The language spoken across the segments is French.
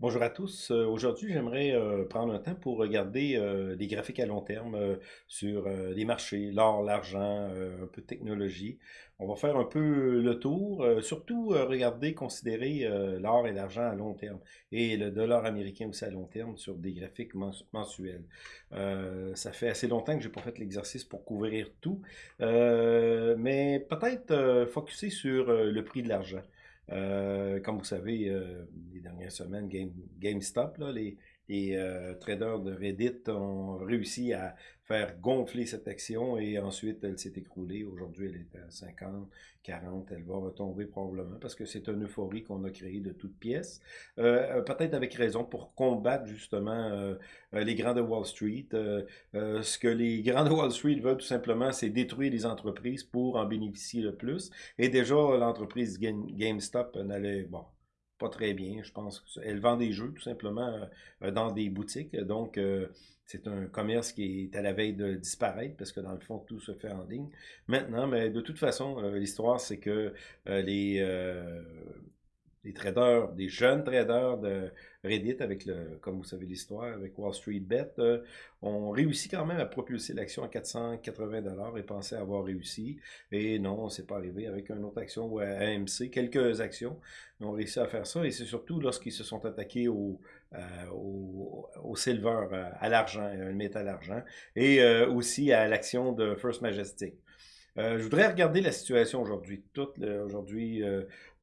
Bonjour à tous. Euh, Aujourd'hui, j'aimerais euh, prendre un temps pour regarder euh, des graphiques à long terme euh, sur euh, les marchés, l'or, l'argent, euh, un peu de technologie. On va faire un peu le tour, euh, surtout euh, regarder, considérer euh, l'or et l'argent à long terme et le dollar américain aussi à long terme sur des graphiques mens- mensuels. Euh, ça fait assez longtemps que j'ai pas fait l'exercice pour couvrir tout, euh, mais peut-être euh, focuser sur euh, le prix de l'argent. Euh, comme vous savez, euh, les dernières semaines, Game- GameStop, là, les, les, euh, traders de Reddit ont réussi à faire gonfler cette action et ensuite elle s'est écroulée. Aujourd'hui, elle est à 50, 40, elle va retomber probablement parce que c'est une euphorie qu'on a créée de toutes pièces. Euh, Peut-être avec raison pour combattre justement euh, euh, les grands de Wall Street. Euh, euh, ce que les grands de Wall Street veulent tout simplement, c'est détruire les entreprises pour en bénéficier le plus. Et déjà, l'entreprise Game- GameStop n'allait, bon, pas très bien, je pense. Elle vend des jeux tout simplement euh, dans des boutiques. Donc, euh, c'est un commerce qui est à la veille de disparaître parce que dans le fond, tout se fait en ligne maintenant. Mais de toute façon, euh, l'histoire, c'est que euh, les, traders, des jeunes traders de Reddit, avec le, comme vous savez l'histoire, avec Wall Street Bet, euh, ont réussi quand même à propulser l'action à 480 dollars et pensaient avoir réussi. Et non, c'est pas arrivé avec une autre action ou à AMC, quelques actions ont réussi à faire ça. Et c'est surtout lorsqu'ils se sont attaqués au, euh, au, au silver, euh, à l'argent, un métal argent, et aussi à l'action de First Majestic. Je voudrais regarder la situation aujourd'hui. Toute le- aujourd'hui,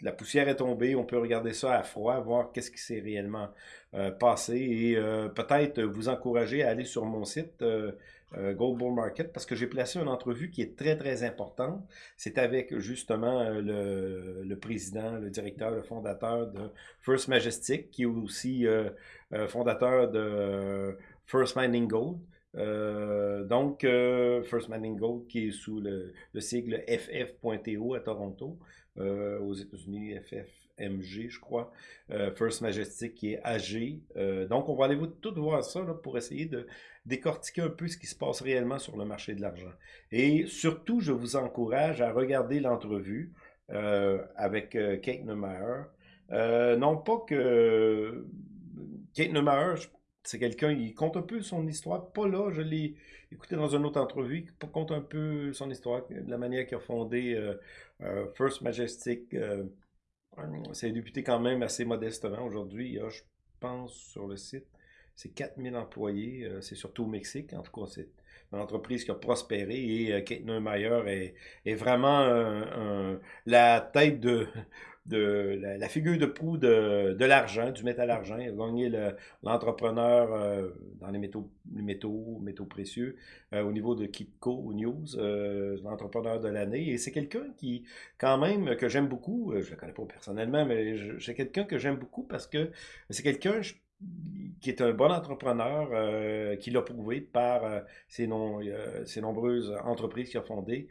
la poussière est tombée. On peut regarder ça à froid, voir qu'est-ce qui s'est réellement euh, passé et euh, peut-être vous encourager à aller sur mon site euh, Gold Bull Market parce que j'ai placé une entrevue qui est très très importante. C'est avec justement le, président, le directeur, le fondateur de First Majestic, qui est aussi fondateur de First Mining Gold. Donc, First Mining Gold, qui est sous le, le sigle FF.TO à Toronto, euh, aux États-Unis, FFMG, je crois. Euh, First Majestic, qui est AG. Euh, donc, on va aller vous, tout voir ça là, pour essayer de décortiquer un peu ce qui se passe réellement sur le marché de l'argent. Et surtout, je vous encourage à regarder l'entrevue avec Kate Neumeyer. Non pas que Kate Neumeyer, c'est quelqu'un, il compte un peu son histoire, pas là, je l'ai écouté dans une autre entrevue, il compte un peu son histoire, de la manière qu'il a fondé First Majestic. Euh, c'est débuté quand même assez modestement aujourd'hui. Je pense, sur le site, c'est 4000 employés. euh, c'est surtout au Mexique. En tout cas, c'est une entreprise qui a prospéré et euh, Kate Neumeyer est, vraiment la tête de, de la, figure de proue de, de l'argent, du métal argent. Il a gagné le- l'entrepreneur euh, dans les métaux, les métaux, métaux précieux euh, au niveau de Kitco News, euh, l'entrepreneur de l'année. Et c'est quelqu'un qui, quand même, que j'aime beaucoup. euh, Je le connais pas personnellement, mais c'est quelqu'un que j'aime beaucoup parce que c'est quelqu'un qui est un bon entrepreneur, euh, qui l'a prouvé par euh, ses, non- ses nombreuses entreprises qu'il a fondées.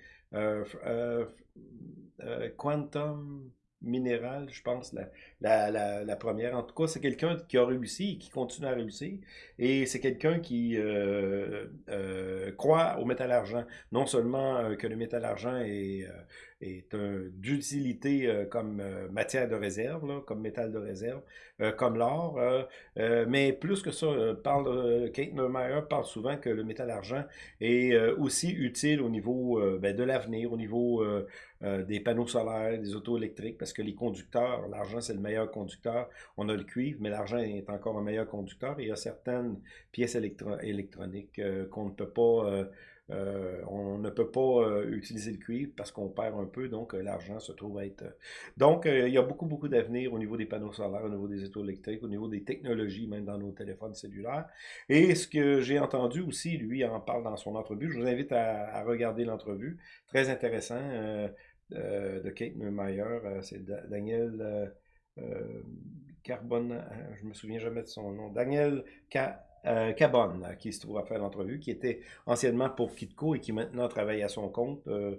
Quantum Mineral, je pense, la, la, première. En tout cas, c'est quelqu'un qui a réussi et qui continue à réussir. Et c'est quelqu'un qui euh, euh, croit au métal argent. Non seulement euh, que le métal argent est, est d'utilité euh, comme euh, matière de réserve, comme métal de réserve, euh, comme l'or, mais plus que ça, parle, Kate Neumeyer parle souvent que le métal argent est aussi utile au niveau ben, de l'avenir, au niveau des panneaux solaires, des autos électriques, parce que les conducteurs, l'argent c'est le meilleur conducteur. On a le cuivre, mais l'argent est encore un meilleur conducteur. Il y a certaines pièces électro- électroniques qu'on ne peut pas, euh, on ne peut pas euh, utiliser le cuivre parce qu'on perd un peu, donc euh, l'argent se trouve être. euh, Donc il y a beaucoup, beaucoup d'avenir au niveau des panneaux solaires, au niveau des autos électriques, au niveau des technologies, même dans nos téléphones cellulaires. Et ce que j'ai entendu aussi, lui en parle dans son entrevue. Je vous invite à, à regarder l'entrevue. Très intéressant. de Kate Neumeyer, c'est Da- Daniel euh, Carbone, euh, je me souviens jamais de son nom, Daniel Ca- euh, Cabonne, qui se trouve à faire l'entrevue, qui était anciennement pour Kitco et qui maintenant travaille à son compte, euh,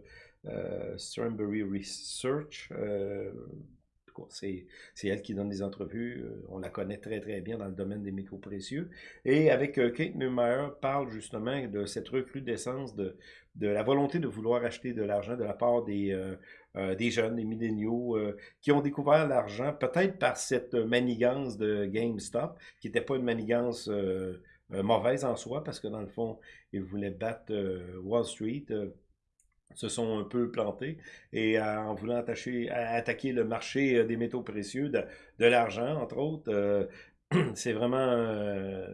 euh, Research. euh, c'est elle qui donne des entrevues. euh, on la connaît très très bien dans le domaine des métaux précieux. Et avec Kate Neumeyer parle justement de cette recrudescence de, la volonté de vouloir acheter de l'argent de la part des, des jeunes, des milléniaux, qui ont découvert l'argent, peut-être par cette manigance de GameStop, qui n'était pas une manigance mauvaise en soi, parce que dans le fond, ils voulaient battre Wall Street se sont un peu plantés et en voulant attacher, attaquer le marché des métaux précieux, de, l'argent, entre autres, c'est vraiment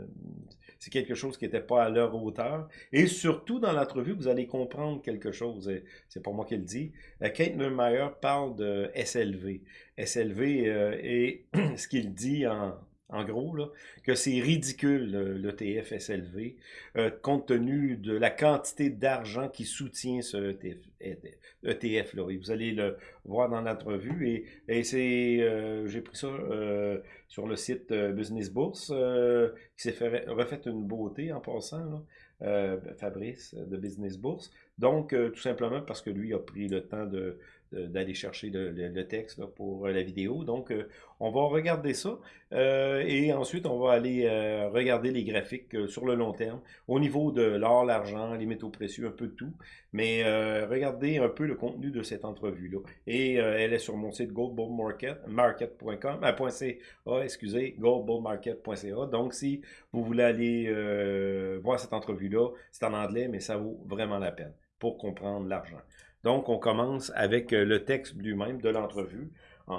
c'est quelque chose qui n'était pas à leur hauteur. Et surtout, dans l'entrevue, vous allez comprendre quelque chose. C'est pas moi qui le dis. Euh, Kate Neumeyer parle de SLV. SLV euh, et ce qu'il dit en, en gros, que c'est ridicule l'ETF SLV, euh, compte tenu de la quantité d'argent qui soutient ce ETF, ETF là. Et vous allez le voir dans l'entrevue. Et, et c'est, euh, j'ai pris ça euh, sur le site Business Bourse, qui s'est fait refait une beauté en passant, Fabrice de Business Bourse. Donc, tout simplement parce que lui a pris le temps de d'aller chercher le, texte pour euh, la vidéo. Donc, euh, on va regarder ça euh, et ensuite, on va aller regarder les graphiques sur le long terme au niveau de l'or, l'argent, les métaux précieux, un peu tout. Mais regardez un peu le contenu de cette entrevue-là. Et elle est sur mon site goldbullmarket.com, ah, excusez, goldbullmarket.ca. Donc, si vous voulez aller voir cette entrevue-là, c'est en anglais, mais ça vaut vraiment la peine pour comprendre l'argent. Donc, on commence avec euh, le texte lui-même de l'entrevue. Euh,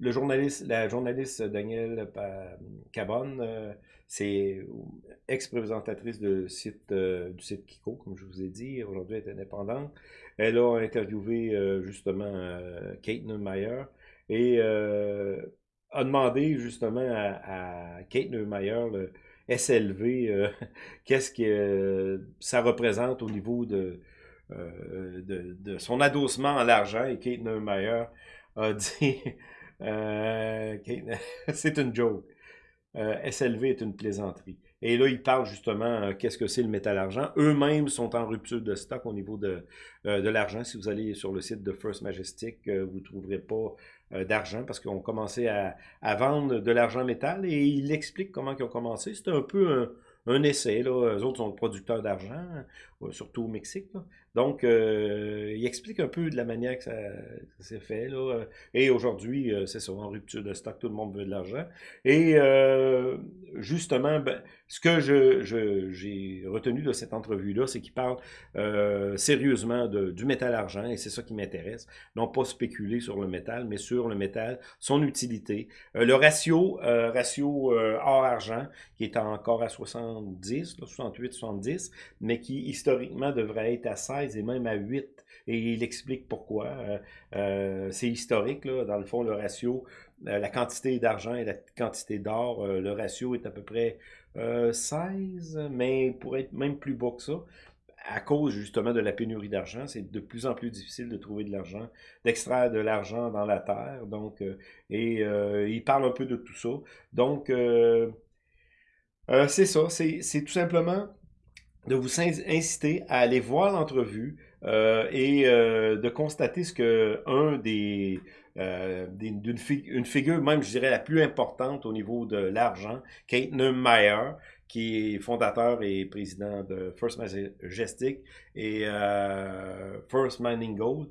le journaliste, la journaliste Danielle Cabonne, euh, c'est ex-présentatrice site, du site Kiko, comme je vous ai dit. Aujourd'hui, elle est indépendante. Elle a interviewé justement Kate Neumeyer et a demandé justement à, Kate Neumeyer le SLV, qu'est-ce que ça représente au niveau de, euh, de, son adossement à l'argent et Kate Neumeyer a dit euh, c'est une joke. Euh, SLV est une plaisanterie. Et là, il parle justement qu'est-ce que c'est le métal argent. Eux-mêmes sont en rupture de stock au niveau de, de l'argent. Si vous allez sur le site de First Majestic, vous ne trouverez pas d'argent parce qu'on commençait à, à, vendre de l'argent métal et il explique comment ils ont commencé. C'est un peu un, un essai. Là. Eux autres sont producteurs d'argent, surtout au Mexique. Donc, euh, il explique un peu de la manière que ça, s'est fait. Là. Et aujourd'hui, euh, c'est ça, en rupture de stock, tout le monde veut de l'argent. Et euh, justement, ben, ce que je, j'ai retenu de cette entrevue-là, c'est qu'il parle sérieusement de, du métal-argent, et c'est ça qui m'intéresse. Non pas spéculer sur le métal, mais sur le métal, son utilité. le ratio, ratio or-argent, qui est encore à 70, 68, 70, mais qui historiquement devrait être à 16 et même à 8. Et il explique pourquoi. Euh, euh, c'est historique, là, dans le fond, le ratio, euh, la quantité d'argent et la quantité d'or, le ratio est à peu près 16, mais pour être même plus bas que ça, à cause justement de la pénurie d'argent, c'est de plus en plus difficile de trouver de l'argent, d'extraire de l'argent dans la terre. Donc, et il parle un peu de tout ça. Donc, c'est ça, c'est tout simplement de vous inciter à aller voir l'entrevue euh, et euh, de constater ce que un des euh, d'une une figure, même je dirais la plus importante au niveau de l'argent, Kate Neumeyer, qui est fondateur et président de First Majestic et First Mining Gold,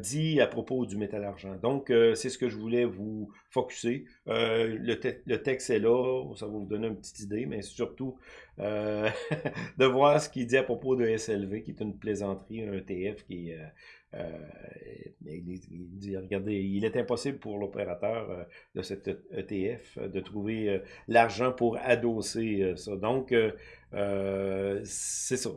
dit à propos du métal argent. Donc, c'est ce que je voulais vous focuser. le, le, texte est là, ça va vous donner une petite idée, mais surtout euh, de voir ce qu'il dit à propos de SLV, qui est une plaisanterie, un ETF qui euh, euh, il, dit, regardez, il est impossible pour l'opérateur de cet ETF de trouver l'argent pour adosser ça. Donc, c'est ça.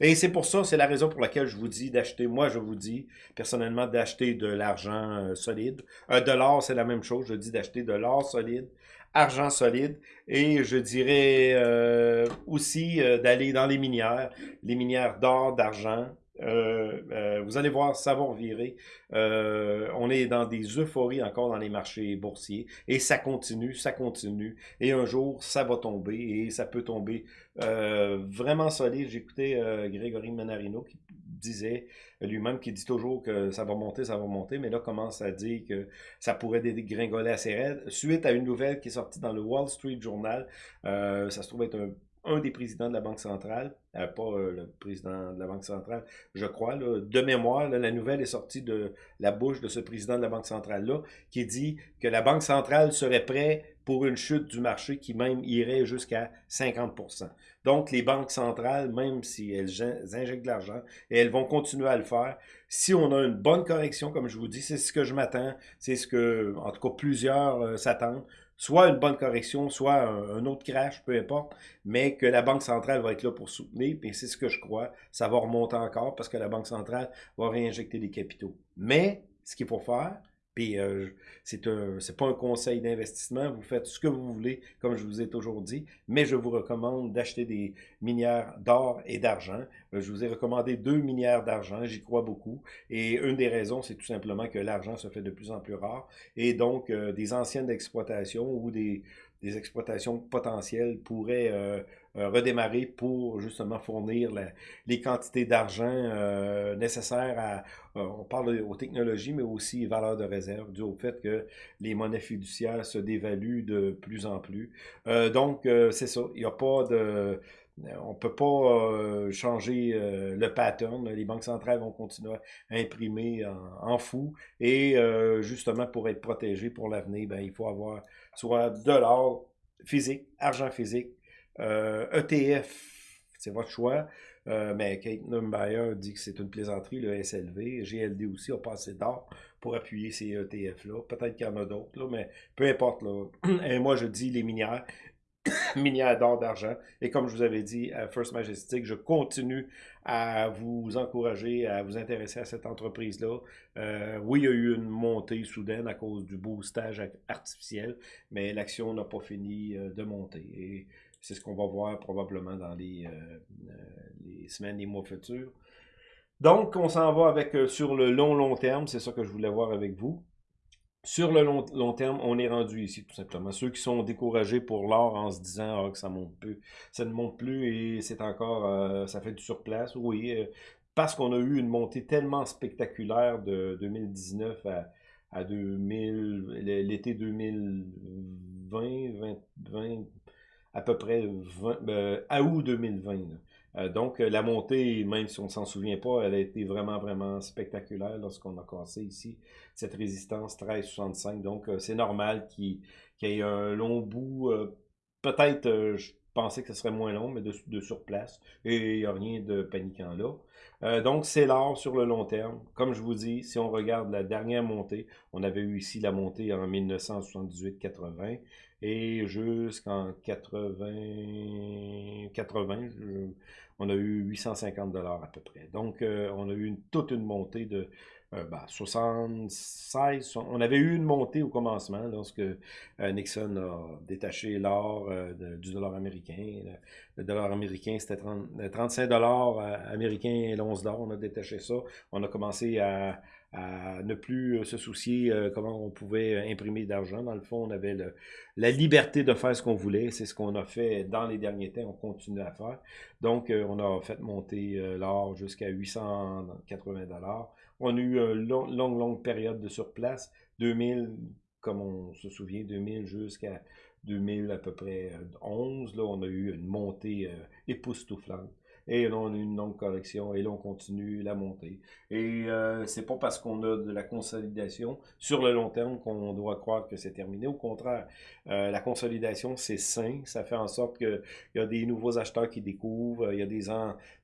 Et, c'est pour ça, c'est la raison pour laquelle je vous dis d'acheter, moi je vous dis personnellement d'acheter de l'argent solide. de l'or, c'est la même chose, je dis d'acheter de l'or solide argent solide. Et je dirais euh, aussi euh, d'aller dans les minières, les minières d'or, d'argent. Euh, vous allez voir, ça va revirer. on est dans des euphories encore dans les marchés boursiers et ça continue, ça continue. Et un jour, ça va tomber et ça peut tomber vraiment solide. J'écoutais Grégory Manarino qui disait lui-même, qui dit toujours que ça va monter, ça va monter, mais là commence à dire que ça pourrait dégringoler assez raide. Suite à une nouvelle qui est sortie dans le Wall Street Journal, euh, ça se trouve être un, un des présidents de la Banque centrale, euh, pas euh, le président de la Banque centrale, je crois, de mémoire, la nouvelle est sortie de la bouche de ce président de la Banque centrale-là, qui dit que la Banque centrale serait prête pour une chute du marché qui même irait jusqu'à 50% Donc, les banques centrales, même si elles injectent de l'argent, et elles vont continuer à le faire, si on a une bonne correction, comme je vous dis, c'est ce que je m'attends, c'est ce que, en tout cas, plusieurs euh, s'attendent, soit une bonne correction, soit un, autre crash, peu importe, mais que la Banque centrale va être là pour soutenir, et c'est ce que je crois, ça va remonter encore parce que la Banque centrale va réinjecter des capitaux. Mais, ce qu'il faut faire, puis euh, c'est pas un conseil d'investissement, vous faites ce que vous voulez, comme je vous ai toujours dit, mais je vous recommande d'acheter des minières d'or et d'argent. Euh, je vous ai recommandé deux minières d'argent, j'y crois beaucoup. Et une des raisons, c'est tout simplement que l'argent se fait de plus en plus rare. Et donc, euh, des anciennes exploitations ou des, des exploitations potentielles pourraient euh, euh, redémarrer pour justement fournir les quantités d'argent euh, nécessaires à, on parle aux technologies, mais aussi valeurs de réserve, dû au fait que les monnaies fiduciaires se dévaluent de plus en plus. donc, c'est ça, il n'y a pas de... On ne peut pas changer le pattern. Les banques centrales vont continuer à imprimer en, fou. Et justement, pour être protégé pour l'avenir, ben, il faut avoir soit de l'or physique, argent physique, ETF, euh, e c'est votre choix. Euh, mais Kate Numbayer dit que c'est une plaisanterie, le SLV. GLD aussi a pas assez d'or pour appuyer ces ETF-là. Peut-être qu'il y en a d'autres, mais peu importe. Là. Et moi, je dis les minières. minières d'or, d'argent. Et comme je vous avais dit First Majestic, je continue à vous encourager à vous intéresser à cette entreprise-là. Euh, oui, il y a eu une montée soudaine à cause du boostage artificiel, mais l'action n'a pas fini euh, de monter. Et c'est ce qu'on va voir probablement dans les, euh, les semaines, les mois futurs. Donc, on s'en va avec sur le long, long terme. C'est ça que je voulais voir avec vous. Sur le long, terme, on est rendu ici, tout simplement. Ceux qui sont découragés pour l'or en se disant ah, que ça monte plus, ça ne monte plus et c'est encore, euh, ça fait du surplace. Oui, euh, parce qu'on a eu une montée tellement spectaculaire de 2019 à, à 2000, l'été 2020, 20, à peu près 20, euh, à août 2020. Euh, donc, euh, la montée, même si on ne s'en souvient pas, elle a été vraiment, vraiment spectaculaire lorsqu'on a cassé ici cette résistance 13,65. Donc, euh, c'est normal qu'il y ait un long bout. Peut-être, je pensais que ce serait moins long, mais de, de surplace. Et il n'y a rien de paniquant là. donc, c'est l'or sur le long terme. Comme je vous dis, si on regarde la dernière montée, on avait eu ici la montée en 1978-80 et jusqu'en 80, 80 on a eu 850 dollars à peu près. Donc, euh, on a eu toute une montée de 76. Euh, ben, on avait eu une montée au commencement lorsque euh, Nixon a détaché l'or du dollar américain. Le, dollar américain, c'était 35 dollars américains et l'once d'or. On a détaché ça. On a commencé à à ne plus euh, se soucier euh, comment on pouvait euh, imprimer d'argent. Dans le fond, on avait la liberté de faire ce qu'on voulait. C'est ce qu'on a fait dans les derniers temps. On continue à faire. Donc, on a fait monter l'or jusqu'à 880 dollars. On a eu une longue, longue, période de surplace. 2000, comme on se souvient, 2000 jusqu'à 2000 à peu près 11. Là, on a eu une montée époustouflante et là on a une longue correction, et là on continue la montée. Et euh, c'est pas parce qu'on a de la consolidation sur le long terme qu'on doit croire que c'est terminé. Au contraire, euh, la consolidation c'est sain, ça fait en sorte qu'il y a des nouveaux acheteurs qui découvrent, il y a des,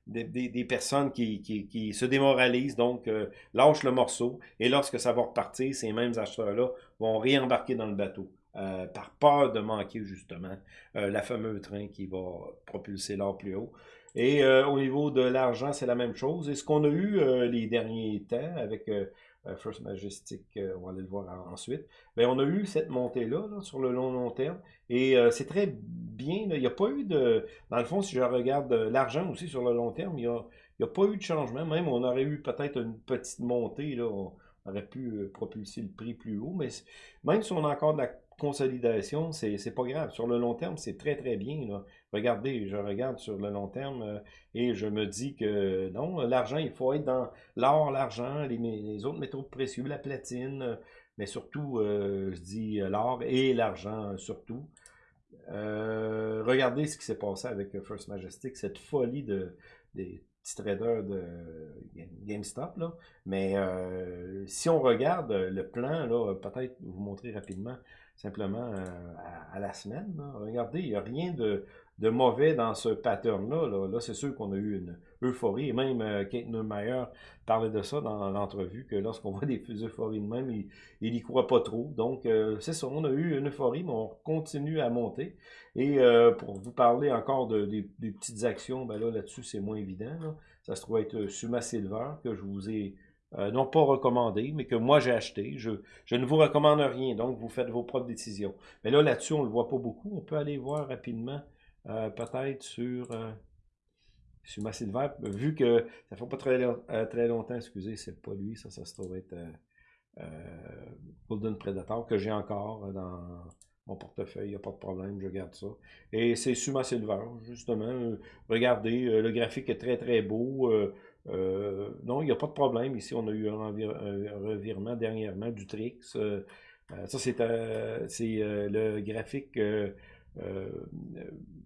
des, des, personnes qui, qui, qui, se démoralisent, donc euh, lâchent le morceau, et lorsque ça va repartir, ces mêmes acheteurs-là vont réembarquer dans le bateau. Euh, par peur de manquer justement euh, la fameuse train qui va propulser l'or plus haut. Et euh, au niveau de l'argent, c'est la même chose. Et ce qu'on a eu euh, les derniers temps avec euh, First Majestic, on va aller le voir ensuite, bien, on a eu cette montée-là sur le long long terme. Et c'est très bien. il n'y a pas eu de... Dans le fond, si je regarde l'argent aussi sur le long terme, il n'y a, a, pas eu de changement. Même, on aurait eu peut-être une petite montée. Là, on aurait pu propulser le prix plus haut. Mais même si on a encore de la consolidation, c'est pas grave. Sur le long terme, c'est très, très bien. Là. Regardez, je regarde sur le long terme euh, et je me dis que non, l'argent, il faut être dans l'or, l'argent, les, autres métaux précieux, la platine, euh, mais surtout, euh, je dis l'or et l'argent surtout. regardez ce qui s'est passé avec First Majestic, cette folie de, des petits traders de GameStop. Là. Mais si on regarde le plan, peut-être vous montrer rapidement, simplement à, la semaine. Regardez, il n'y a rien de, de mauvais dans ce pattern-là. Là, c'est sûr qu'on a eu une euphorie. Et même euh, Kate Neumeyer parlait de ça dans l'entrevue, que lorsqu'on voit des euphories de même, il n'y croit pas trop. Donc, euh, c'est ça, on a eu une euphorie, mais on continue à monter. Et euh, pour vous parler encore de, des, petites actions, ben là, là-dessus, c'est moins évident. Ça se trouve être Suma Silver, que je vous ai non pas recommandé, mais que moi j'ai acheté. Je, je, ne vous recommande rien, donc vous faites vos propres décisions. Mais là, là-dessus, on ne le voit pas beaucoup. On peut aller voir rapidement euh, peut-être sur, euh, sur vu que ça fait pas très, euh, très longtemps, excusez, c'est pas lui, ça, ça se trouve être Golden Predator, que j'ai encore dans mon portefeuille, il n'y a pas de problème, je garde ça. Et c'est Suma Silver, justement. regardez, le graphique est très très beau. non, il n'y a pas de problème. Ici, on a eu un, revirement dernièrement du Trix. ça, c'est le graphique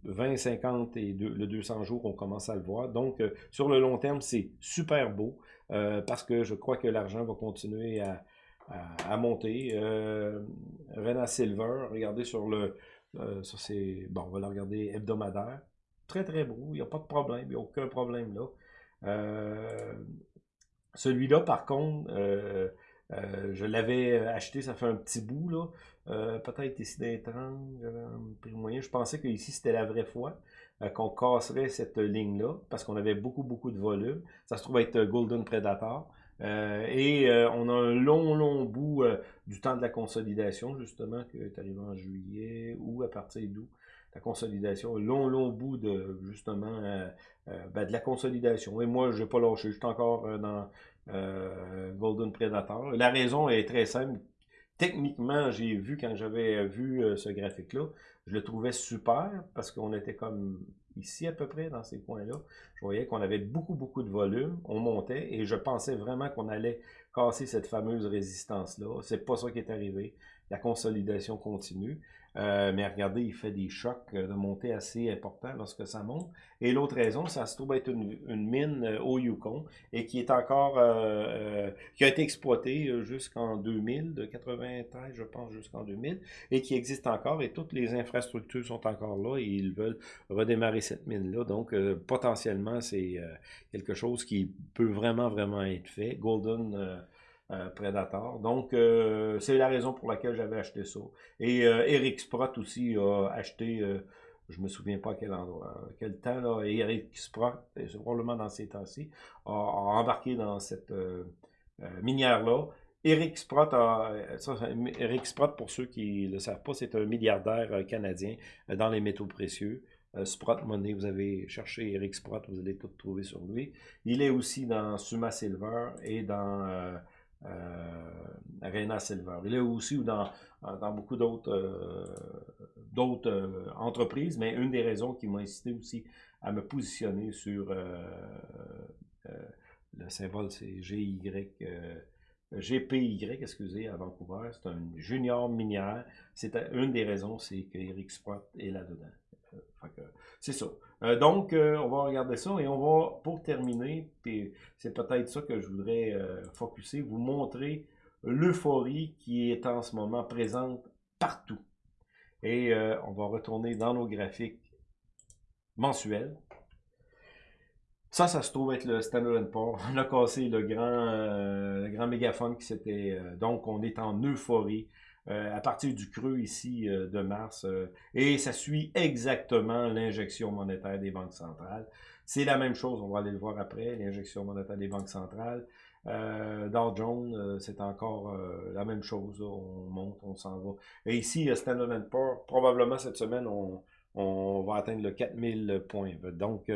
20, 50 et le 200 jours, on commence à le voir. Donc, euh, sur le long terme, c'est super beau euh, parce que je crois que l'argent va continuer à, monter. Euh, Rena Silver, regardez sur le... ça c'est... Bon, on va le regarder hebdomadaire. Très, très beau. Il n'y a pas de problème. Il n'y a aucun problème là. Celui-là, par contre, je l'avais acheté, ça fait un petit bout, là. Euh, peut-être ici des 30, j'avais un prix moyen. Je pensais que ici c'était la vraie fois, euh, qu'on casserait cette ligne-là, parce qu'on avait beaucoup, beaucoup de volume. Ça se trouve être euh, Golden Predator. et on a un long, long bout du temps de la consolidation, justement, qui est arrivé en juillet, ou à partir d'où la consolidation, un long, long bout de, justement, ben, de la consolidation. Et moi, je n'ai pas lâché, je suis encore dans Golden Predator. La raison est très simple, techniquement, j'ai vu quand j'avais euh, vu euh, ce graphique-là, je le trouvais super parce qu'on était comme ici à peu près dans ces points-là. Je voyais qu'on avait beaucoup, beaucoup de volume, on montait et je pensais vraiment qu'on allait casser cette fameuse résistance-là. C'est pas ça qui est arrivé. La consolidation continue. Euh, mais regardez, il fait des chocs de montée assez importants lorsque ça monte. Et l'autre raison, ça se trouve être une, mine euh, au Yukon et qui est encore, euh, qui a été exploitée jusqu'en 2000, de 93, je pense, jusqu'en 2000, et qui existe encore et toutes les infrastructures sont encore là et ils veulent redémarrer cette mine-là. Donc, potentiellement, c'est quelque chose qui peut vraiment, vraiment être fait. Golden euh. Donc, euh, c'est la raison pour laquelle j'avais acheté ça. Et euh, Eric Sprott aussi a acheté, je me souviens pas à quel endroit, quel temps, là, Eric Sprott, probablement dans ces temps-ci, a, embarqué dans cette minière-là. Eric Sprott, Eric Sprott, pour ceux qui ne le savent pas, c'est un milliardaire canadien dans les métaux précieux. Sprott Money, vous avez cherché Eric Sprott, vous allez tout trouver sur lui. Il est aussi dans Suma Silver et dans Arena Silver. Il est aussi dans, dans beaucoup d'autres euh, euh, entreprises, mais une des raisons qui m'a incité aussi à me positionner sur le symbole, c'est. GPY, excusez, à Vancouver, c'est un junior minière. C'est une des raisons, c'est qu'Eric Sprott est là-dedans. C'est ça. Euh, donc, euh, on va regarder ça et on va, pour terminer, c'est peut-être ça que je voudrais euh, focuser, vous montrer l'euphorie qui est en ce moment présente partout. Et on va retourner dans nos graphiques mensuels. Ça, ça se trouve être le Standard Poor's. On a cassé le grand, le grand mégaphone qui s'était... donc, on est en euphorie. Euh, à partir du creux ici euh, de mars. Euh, et ça suit exactement l'injection monétaire des banques centrales. C'est la même chose, on va aller le voir après, l'injection monétaire des banques centrales. Dow Jones, c'est encore la même chose. On monte, on s'en va. Et ici, Standard Poor's, probablement cette semaine, on, on va atteindre le 4000 points. Donc,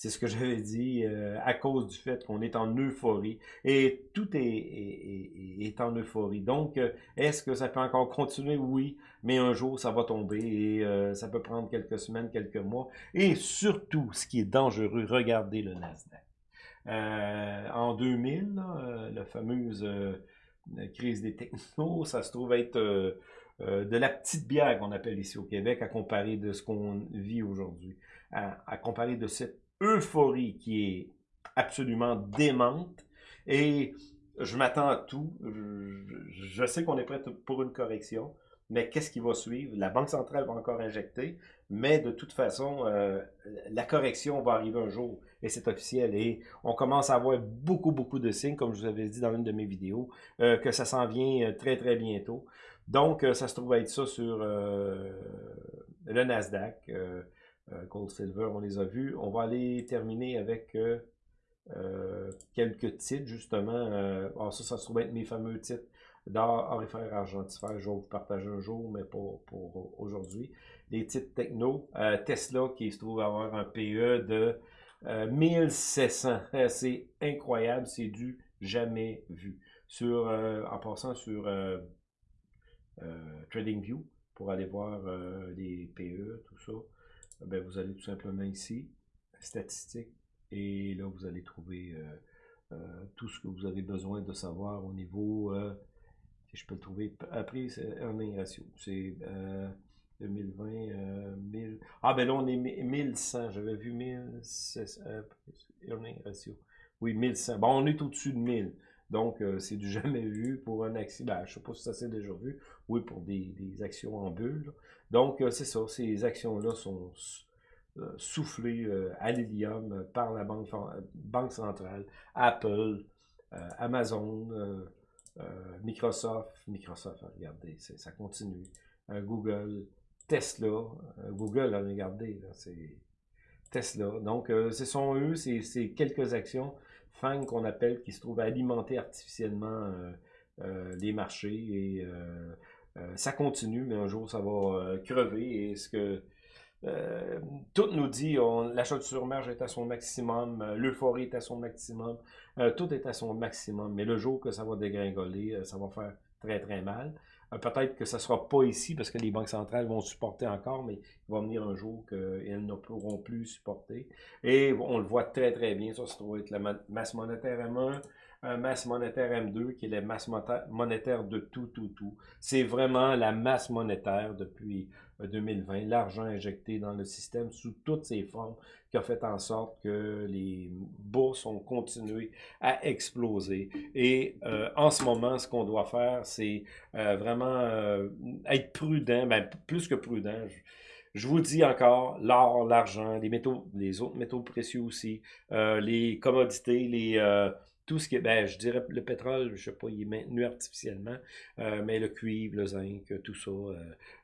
c'est ce que j'avais dit, euh, à cause du fait qu'on est en euphorie. Et tout est, est, en euphorie. Donc, euh, est-ce que ça peut encore continuer? Oui, mais un jour, ça va tomber et euh, ça peut prendre quelques semaines, quelques mois. Et surtout, ce qui est dangereux, regardez le Nasdaq. en 2000, la fameuse crise des technos, ça se trouve être de la petite bière qu'on appelle ici au Québec à comparer de ce qu'on vit aujourd'hui, à, comparer de cette euphorie qui est absolument démente. Et je m'attends à tout. Je, sais qu'on est prêt pour une correction, mais qu'est-ce qui va suivre? La Banque centrale va encore injecter, mais de toute façon, euh, la correction va arriver un jour, et c'est officiel. Et on commence à avoir beaucoup, beaucoup de signes, comme je vous avais dit dans une de mes vidéos, euh, que ça s'en vient euh, très, très bientôt. Donc, ça se trouve être ça sur le Nasdaq, Gold, Silver, on les a vus. On va aller terminer avec... quelques titres, justement. alors ça, ça se trouve être mes fameux titres d'or, orifère, argentifère. Je vais vous partager un jour, mais pas pour aujourd'hui. Les titres techno. Euh, Tesla qui se trouve avoir un PE de 1600. Euh, c'est incroyable, c'est du jamais vu. Sur, euh, en passant sur TradingView, pour aller voir les PE, tout ça, ben, vous allez tout simplement ici, statistiques, et là vous allez trouver tout ce que vous avez besoin de savoir au niveau si je peux le trouver. Après, c'est earning ratio. C'est 2020, euh, 1000. Ah, ben là, on est 1100. J'avais vu 1000. Euh, ratio. Oui, 1100. Bon, on est au-dessus de 1000. Donc, euh, c'est du jamais vu pour un accident. Ben, je ne sais pas si ça s'est déjà vu. Oui, pour des, actions en bulle. Donc, c'est ça. Ces actions-là sont soufflées à l'hélium par la banque, banque centrale, Apple, Amazon, euh, Microsoft, Microsoft, regardez, ça continue. Euh, Google, Tesla, euh, Google, regardez, c'est Tesla. Donc, ce sont eux, c'est quelques actions Qu'on appelle, qui se trouvent à alimenter artificiellement les marchés et ça continue, mais un jour ça va crever. Et ce que euh, tout nous dit, l'achat de surmarge est à son maximum, euh, l'euphorie est à son maximum, euh, tout est à son maximum. Mais le jour que ça va dégringoler, ça va faire très très mal. Peut-être que ça ne sera pas ici parce que les banques centrales vont supporter encore, mais il va venir un jour qu'elles ne pourront plus supporter. Et on le voit très très bien, ça se trouve être la masse monétaire M1, masse monétaire M2, qui est la masse monétaire de tout, tout, tout. C'est vraiment la masse monétaire depuis 2020, l'argent injecté dans le système sous toutes ses formes qui a fait en sorte que les bourses ont continué à exploser. Et euh, en ce moment, ce qu'on doit faire, c'est euh, vraiment euh, être prudent, ben, plus que prudent. Je, vous dis encore, l'or, l'argent, les métaux, les autres métaux précieux aussi, les commodités, les tout ce qui est, ben, je dirais le pétrole, je sais pas, il est maintenu artificiellement, euh, mais le cuivre, le zinc, tout ça, euh,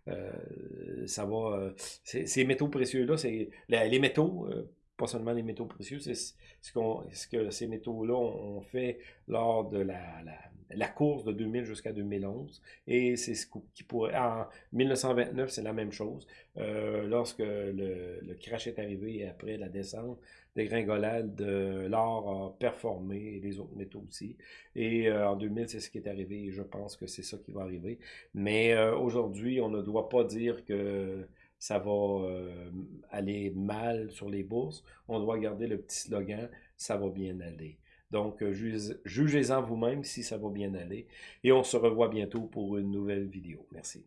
euh, ça va. ces métaux précieux-là, c'est les métaux, pas seulement les métaux précieux, c'est ce, ce, que ces métaux-là ont fait lors de la, la, course de 2000 jusqu'à 2011. Et c'est ce qui pourrait... En 1929, c'est la même chose. lorsque le, le, crash est arrivé après la descente, dégringolade de l'or a performé et les autres métaux aussi. Et euh, en 2000, c'est ce qui est arrivé et je pense que c'est ça qui va arriver. Mais euh, aujourd'hui, on ne doit pas dire que ça va euh, aller mal sur les bourses. On doit garder le petit slogan « ça va bien aller ». Donc, jugez-en vous-même si ça va bien aller. Et on se revoit bientôt pour une nouvelle vidéo. Merci.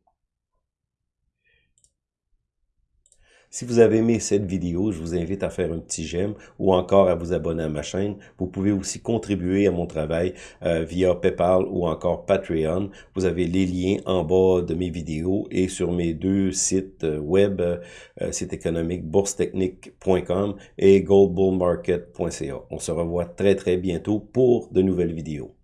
Si vous avez aimé cette vidéo, je vous invite à faire un petit j'aime ou encore à vous abonner à ma chaîne. Vous pouvez aussi contribuer à mon travail euh, via PayPal ou encore Patreon. Vous avez les liens en bas de mes vidéos et sur mes deux sites euh, web, euh, site économique boursetechnique.com et goldbullmarket.ca. On se revoit très très bientôt pour de nouvelles vidéos.